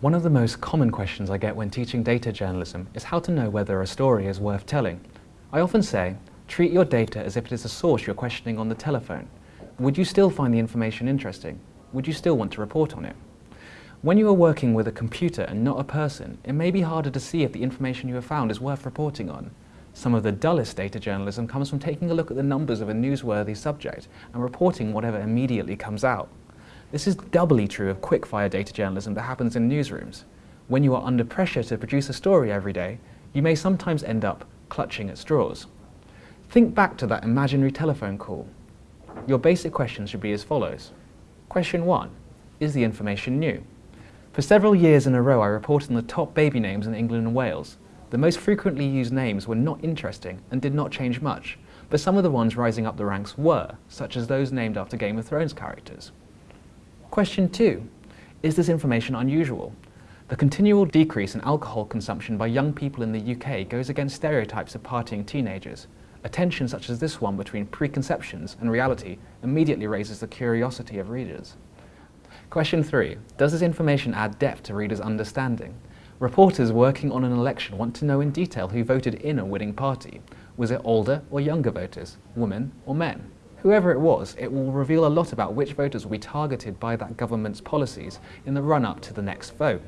One of the most common questions I get when teaching data journalism is how to know whether a story is worth telling. I often say, treat your data as if it is a source you're questioning on the telephone. Would you still find the information interesting? Would you still want to report on it? When you are working with a computer and not a person, it may be harder to see if the information you have found is worth reporting on. Some of the dullest data journalism comes from taking a look at the numbers of a newsworthy subject and reporting whatever immediately comes out. This is doubly true of quick-fire data journalism that happens in newsrooms. When you are under pressure to produce a story every day, you may sometimes end up clutching at straws. Think back to that imaginary telephone call. Your basic questions should be as follows. Question 1. Is the information new? For several years in a row I reported on the top baby names in England and Wales. The most frequently used names were not interesting and did not change much, but some of the ones rising up the ranks were, such as those named after Game of Thrones characters. Question 2. Is this information unusual? The continual decrease in alcohol consumption by young people in the UK goes against stereotypes of partying teenagers. A tension such as this one between preconceptions and reality immediately raises the curiosity of readers. Question 3. Does this information add depth to readers' understanding? Reporters working on an election want to know in detail who voted in a winning party. Was it older or younger voters, women or men? Whoever it was, it will reveal a lot about which voters will be targeted by that government's policies in the run-up to the next vote.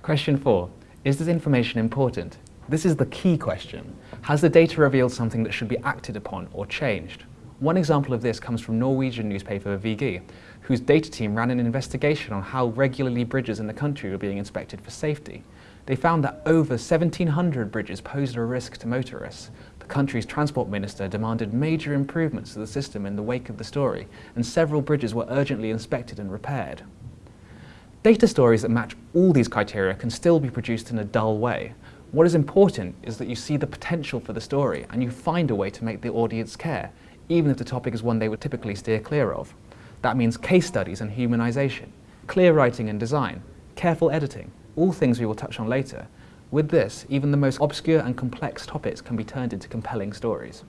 Question 4. Is this information important? This is the key question. Has the data revealed something that should be acted upon or changed? One example of this comes from Norwegian newspaper VG, whose data team ran an investigation on how regularly bridges in the country were being inspected for safety. They found that over 1,700 bridges posed a risk to motorists, the country's transport minister demanded major improvements to the system in the wake of the story, and several bridges were urgently inspected and repaired. Data stories that match all these criteria can still be produced in a dull way. What is important is that you see the potential for the story and you find a way to make the audience care, even if the topic is one they would typically steer clear of. That means case studies and humanization, clear writing and design, careful editing, all things we will touch on later, with this, even the most obscure and complex topics can be turned into compelling stories.